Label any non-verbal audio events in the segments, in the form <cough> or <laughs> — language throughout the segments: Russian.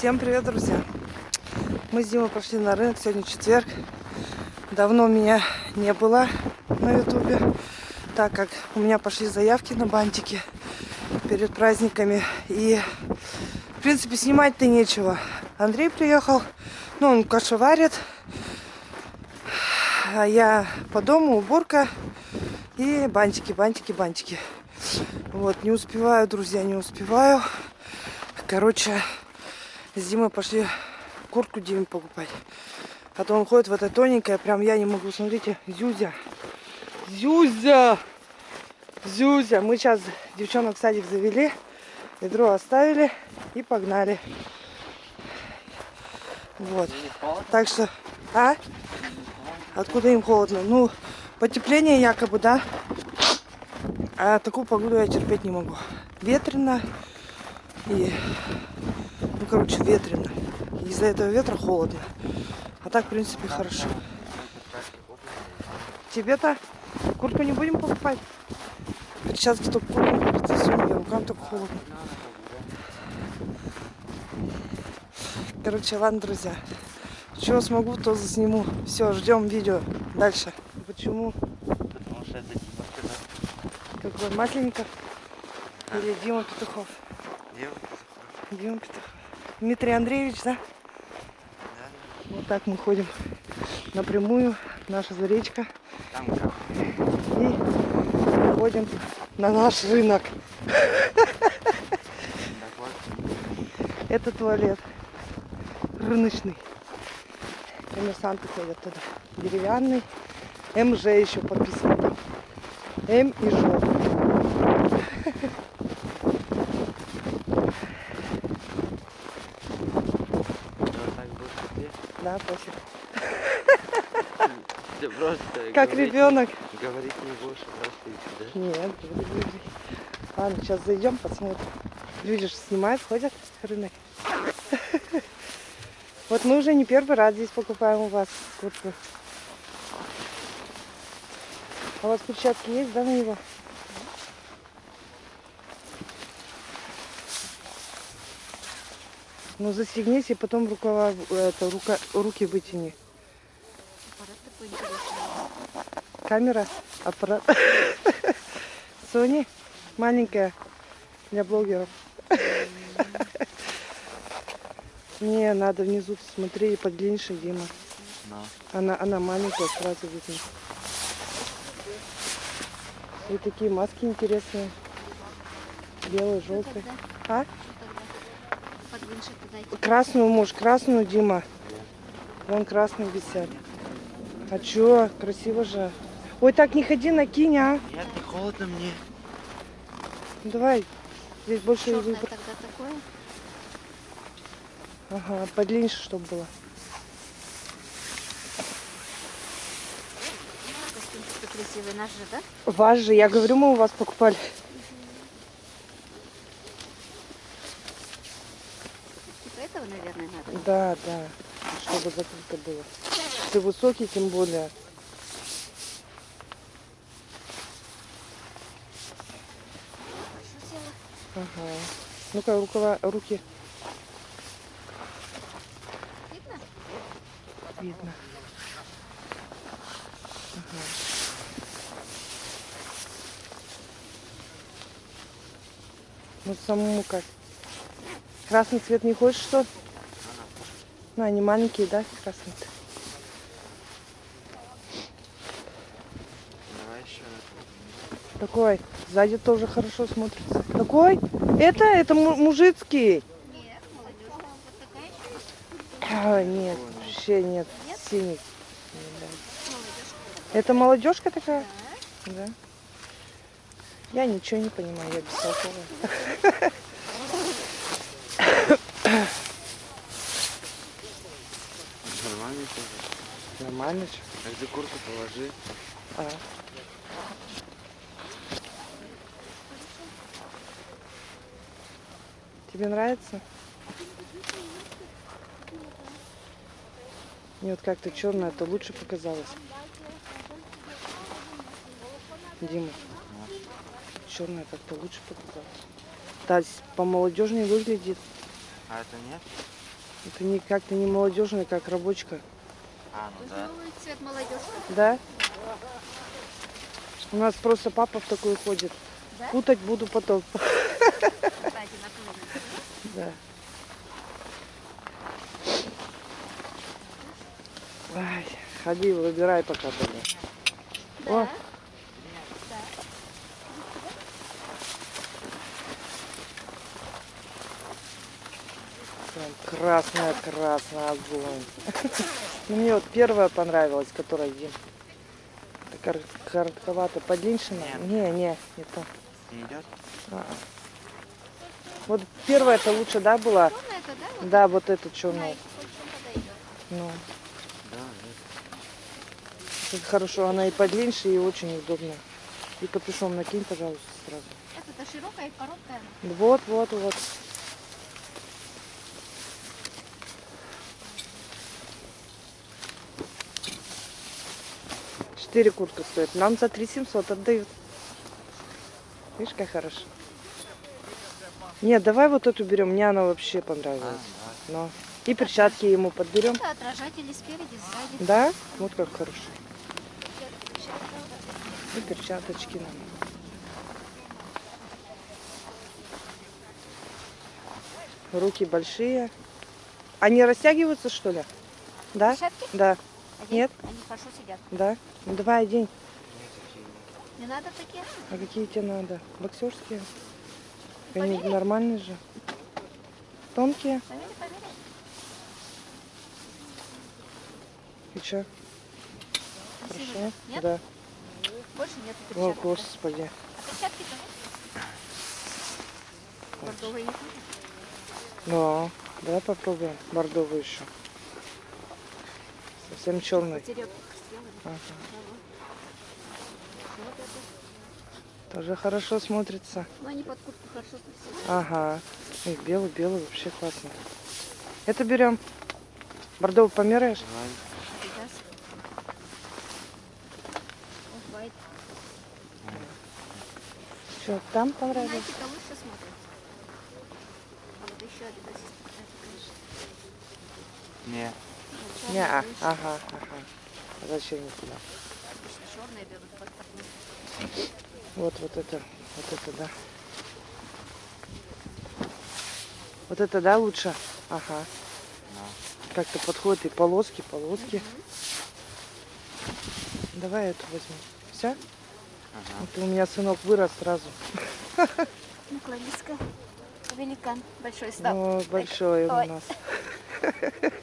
Всем привет, друзья! Мы с Димой пошли на рынок, сегодня четверг. Давно меня не было на ютубе, так как у меня пошли заявки на бантики перед праздниками. И, в принципе, снимать-то нечего. Андрей приехал, ну, он кашу варит. А я по дому, уборка и бантики, бантики, бантики. Вот, не успеваю, друзья, не успеваю. Короче, с Димой пошли куртку Диме покупать. А то он ходит в это тоненькое, прям я не могу, смотрите, Зюзя. Зюзя! Зюзя! Мы сейчас девчонок в садик завели, ведро оставили и погнали. Вот. Так что... А? Откуда им холодно? Ну, потепление якобы, да? А такую погоду я терпеть не могу. Ветрено и короче, ветрено. Из-за этого ветра холодно. А так, в принципе, хорошо. Тебе-то куртку не будем покупать? Перчатки только куртку все, мне рукам только холодно. Короче, ладно, друзья. Чего смогу, то засниму. Все, ждем видео. Дальше. Почему? Потому что это Дима сказал. Какой Масленников? Или Дима Петухов? Дима Дима Петухов. Дмитрий Андреевич, да? Да. Вот так мы ходим напрямую, наша заречка. Там как? И ходим на наш рынок. Это туалет рыночный. Коммерсанты ходят туда. Деревянный. МЖ еще подписано. М и Ж. Вот так будет тебе. Да, пофиг. Ты просто Как ребенок. Говорить не будешь, идти, да? Нет, буду говорить. Ладно, сейчас зайдем, посмотрим. Люди же снимают, ходят рынок. Вот мы уже не первый раз здесь покупаем у вас куртку. А у вас перчатки есть, да, на него? Ну застегнись и потом рукава, это, рука, руки вытяни. Аппарат такой интересный. Камера, аппарат. <laughs> Sony маленькая для блогеров. <laughs> Не, надо внизу смотри, подлиннее, Дима. Она, она маленькая, сразу видно. И такие маски интересные. Белые, желтые. А? что тогда? Подвиньше туда. Красную, муж, красную, Дима. Вон красные висят. А чё? Красиво же. Ой, так не ходи, накинь, а. Нет, не холодно мне. Ну, Давай. Здесь больше Черное выбор. тогда такое. Ага, подлиннее, чтобы было. Костюмчик красивый наш же, да? Ваш же, я говорю, мы у вас покупали. Типа этого, наверное, надо. Да, да. Чтобы закрыто было. Ты высокий, тем более. Ага. Ну-ка, рукава, руки Видно? видно. Ага. Ну, самому как? Красный цвет не хочешь, что? Ну, они маленькие, да, красные -то? Давай еще. Такой. Сзади тоже хорошо смотрится. Какой? Это, это му- мужицкий. Нет, молодежная. Вот такая еще есть. А, нет, вообще нет. Нет? Синий. Это молодежка такая? Да. Да. Я ничего не понимаю, я бестолковая. <laughs> Нормально тоже. Нормально же. А где куртку положи? А. Тебе нравится? Мне вот как-то черное, это лучше показалось. Дима. Черное как-то лучше показалось. Да, с- по молодежнее выглядит. А это нет? Это не как-то не молодежная, как рабочка. А, ну да. Новый цвет молодежка. Да? У нас просто папа в такой ходит. Да? Путать буду потом. Кстати. Да. Ай, ходи, выбирай пока тогда. О. Да. Прям красная, красная огонь. Ну, Мне вот первая понравилась, которая. Это кор- коротковато, подлиннее. Не, не, не то. Не идет? А-а. Вот первая это лучше, да, была? Черная это, да? Вот Да, вот чем подойдет. Ну, Да, это хорошо, она и подлиннее, и очень удобная. И капюшон накинь, пожалуйста, сразу. Это-то широкая и короткая. Вот, вот, вот. Четыре куртка стоит. Нам за три семьсот отдают. Видишь, как хорошо. Нет, давай вот эту берем. Мне она вообще А, понравилась. да. Но. И перчатки ему подберем. Это отражатели спереди, сзади. Да? Вот как хорошо. И перчаточки нам. Руки большие. Они растягиваются, что ли? Да? Перчатки? Да. Одень. Нет? Они хорошо сидят. Да. Ну давай одень. Не надо такие? А какие тебе надо? Боксерские? Они Померяй. нормальные же. Тонкие? Померяй, померяй. И что? Хорошо? Нет? Да. Больше нет О, господи. А перчатки-то? Бордовые не? Да. Давай попробуем. Бордовый еще. Совсем черный. Ага. Тоже хорошо смотрится. Ну, они под куртку хорошо. Ага. Ой, белый, белый, вообще классно. Это берем. Бордовый померяешь? Давай. Что, там понравилось? Nike-то лучше смотрится. А вот еще Adidas есть такая, конечно. Не. Не, а, ага, ага. А Зачем никуда? Обычно черные берут. Вот, вот это, вот это, да. Вот это, да, лучше? Ага. Да. Как-то подходит и полоски, полоски. Давай эту возьмем. Все? Ага. Это у меня сынок вырос сразу. Ну, Клариска. Великан. Большой стал. Ну, большой он Ой. у нас. <laughs>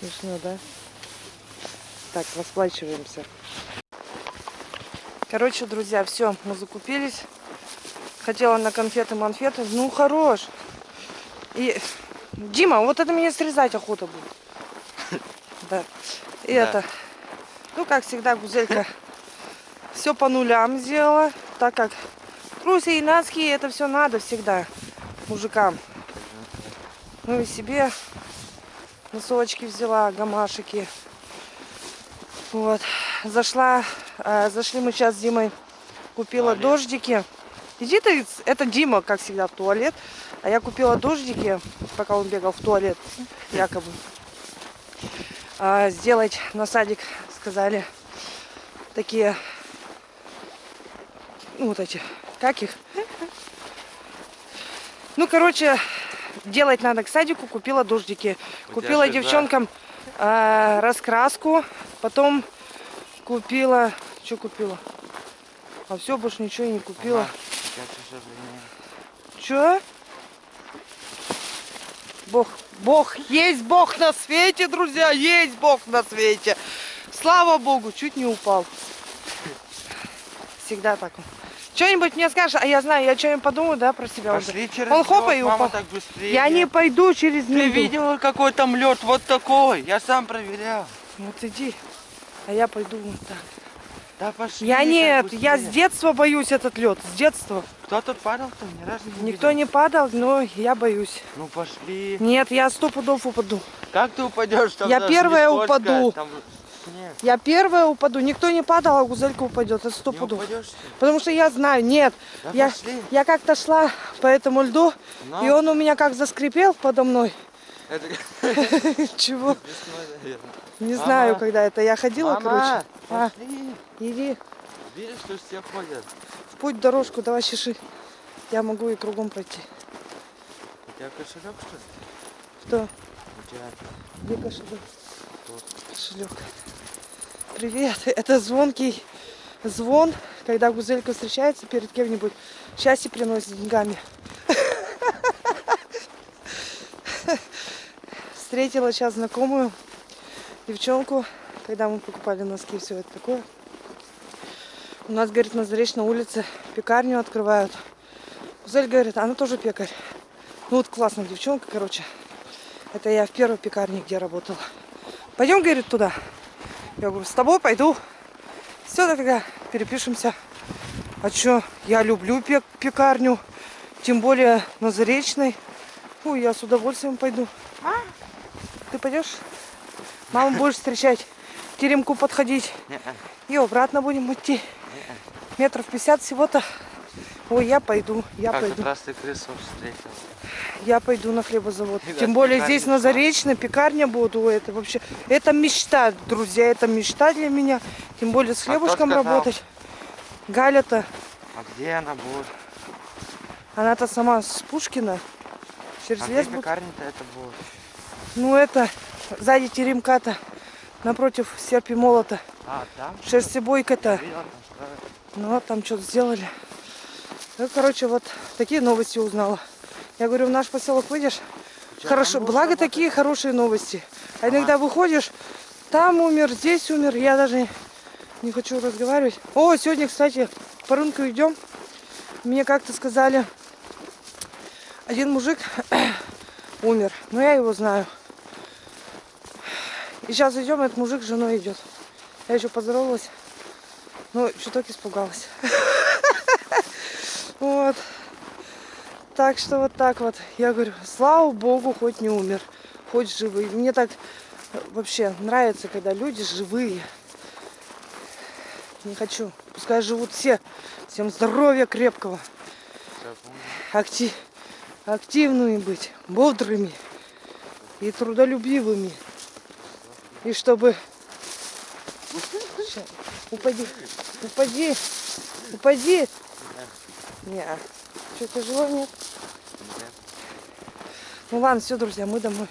Смешно, да? Так, расплачиваемся. Короче, друзья, все, мы закупились. Хотела на конфеты-манфеты. Ну, хорош. И, Дима, вот это мне срезать охота будет. <laughs> Да. И Да. это, ну, как всегда, Гузелька <laughs> все по нулям сделала, так как трусы и носки, это все надо всегда мужикам. Ну и себе носочки взяла, гамашики. Вот. Зашла, э, зашли мы сейчас с Димой, купила Туалет. дождики. Иди ты, это Дима, как всегда, в туалет. А я купила дождики, пока он бегал в туалет, якобы. А, сделать на садик, сказали, такие, ну вот эти, как их? Ну, короче, делать надо к садику, купила дождики. У Купила да? девчонкам а, раскраску, потом купила, что купила? А все, больше ничего и не купила. Ага. Че? Бог, Бог, есть Бог на свете, друзья, есть Бог на свете. Слава Богу, чуть не упал. Всегда так. Что-нибудь мне скажешь, а я знаю, я что-нибудь подумаю, да, про себя. уже. Пошли через Он хопа лёд, и упал. так быстрее. Я не пойду через Ты Ниву. видела, какой там лед? Вот такой. Я сам проверял. Вот иди, а я пойду вот так. Да пошли. Я нет, я с быстрее. детства боюсь этот лед, с детства. Кто тут падал-то? Ни разу не Никто видел. не падал, но я боюсь. Ну пошли. Нет, я сто пудов упаду. Как ты упадешь? Там Я первая упаду. Там Нет. Я первая упаду. Никто не падал, а гузелька упадет. Это сто пудов. Потому что я знаю, нет. Да Я, пошли. я как-то шла по этому льду, Ну, и он у меня как заскрипел подо мной. Это <laughs> <laughs> Чего? весной. Не Мама. знаю, когда это. Я ходила, Мама, короче. А, иди Видишь, что все ходят? в путь дорожку, давай чеши. Я могу и кругом пройти. У тебя кошелек, что ли? Что? У тебя Где кошелек? Кошелек. Привет. <laughs> Это звонкий звон, когда гузелька встречается перед кем-нибудь. Счастье приносит деньгами. <laughs> Встретила сейчас знакомую девчонку, когда мы покупали носки и все это такое. У нас, говорит, на Заречной улице пекарню открывают. Гузель говорит, она тоже пекарь. Ну вот классная девчонка, короче. Это я в первой пекарне, где работала. Пойдем, говорит, туда. Я говорю, с тобой пойду. Все, дофига, перепишемся. А чё, я люблю пек- пекарню. Тем более на Заречной. Ой, я с удовольствием пойду. А? Ты пойдешь? Маму будешь встречать. Теремку подходить. И обратно будем идти. Метров 50 всего-то. Ой, я пойду, я Как пойду. раз ты крысу встретил. Я пойду на хлебозавод. <laughs> Ребят, Тем более пекарня здесь на. Заречной пекарня. Ой, это вообще... Это мечта, друзья, это мечта для меня. Тем более с кто хлебушком сказал? работать. Галя-то, А где она будет? она-то сама с Пушкина. Через А лес будет. пекарня-то это будет? Ну это, сзади теремка-то, напротив серпи молота. А, там? Шерстебойка-то. Ну, там что-то сделали. Ну, короче, вот такие новости узнала. Я говорю, в наш поселок выйдешь, Чё, хорошо, благо работать? такие хорошие новости. А Ага. иногда выходишь, там умер, здесь умер, я даже не хочу разговаривать. О, сегодня, кстати, по рынку идем. Мне как-то сказали, один мужик <clears throat> умер, но я его знаю. И сейчас идем, этот мужик с женой идет. Я еще поздоровалась, но чуток испугалась. <laughs> Вот. Так что вот так вот. Я говорю, слава богу, хоть не умер, хоть живый. Мне так э, вообще нравится, когда люди живые. Не хочу. Пускай живут все. Всем здоровья крепкого. Всё, помню. Акти... Активными быть, бодрыми и трудолюбивыми. И чтобы... Ща, Упади, упади, упади. Не, что, тяжело нет? Нет. Ну ладно, все, друзья, мы домой.